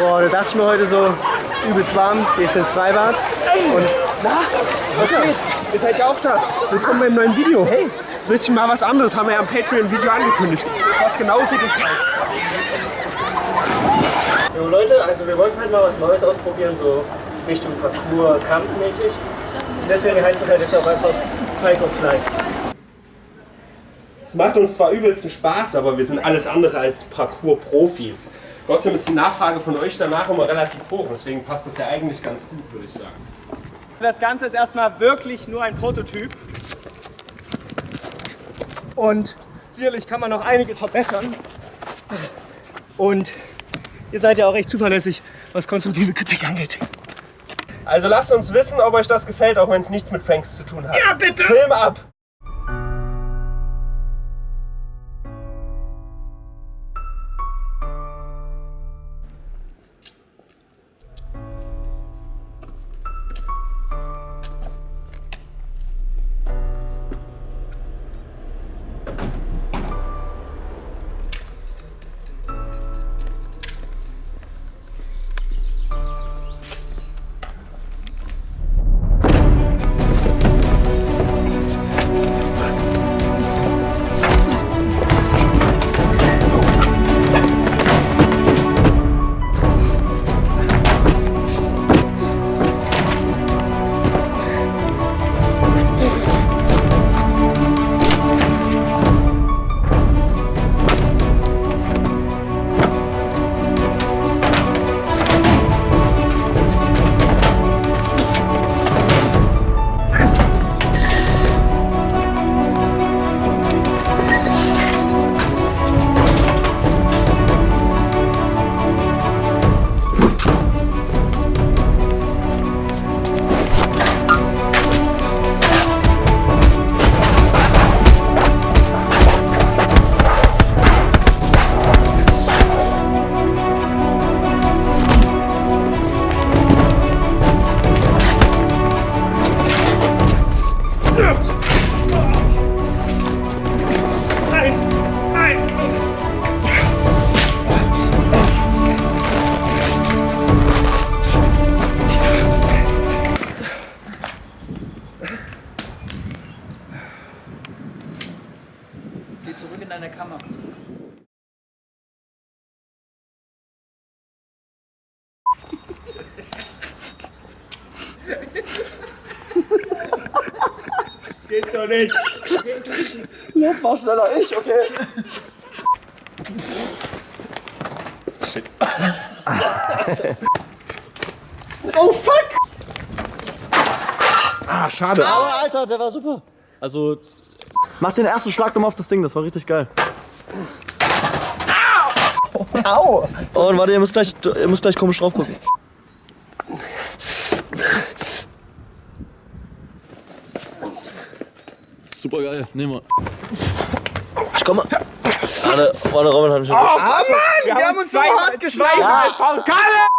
Boah, da dachte ich mir heute so, übelst warm, gehst ins Freibad. Und Na, was geht? Ihr seid ja auch da. Willkommen beim neuen Video. Hey. Bisschen mal was anderes, haben wir ja im Patreon-Video angekündigt. Was genau seht ihr. Jo Leute, also wir wollten halt mal was Neues ausprobieren, so Richtung Parcours, kampfmäßig. Und deswegen heißt es halt jetzt auch einfach Fight or Flight. Es macht uns zwar übelsten Spaß, aber wir sind alles andere als Parcours-Profis. Trotzdem ist die Nachfrage von euch danach immer relativ hoch, deswegen passt das ja eigentlich ganz gut, würde ich sagen. Das Ganze ist erstmal wirklich nur ein Prototyp. Und sicherlich kann man noch einiges verbessern. Und ihr seid ja auch recht zuverlässig, was konstruktive Kritik angeht. Also lasst uns wissen, ob euch das gefällt, auch wenn es nichts mit Pranks zu tun hat. Ja, bitte! Film ab! Zurück in deine Kammer. Geht so nicht! War schneller ich, okay. Oh fuck! Ah, schade. Aber Alter, der war super. Also, mach den ersten Schlag nochmal auf das Ding, das war richtig geil. Au! Oh, und warte, ihr müsst gleich, ihr müsst gleich komisch drauf gucken. Super geil, nehmen wir. Ich komme. Warte, warte, Robin hat mich erwischt. Ah Mann! Wir, haben uns so hart geschlagen! Kalle!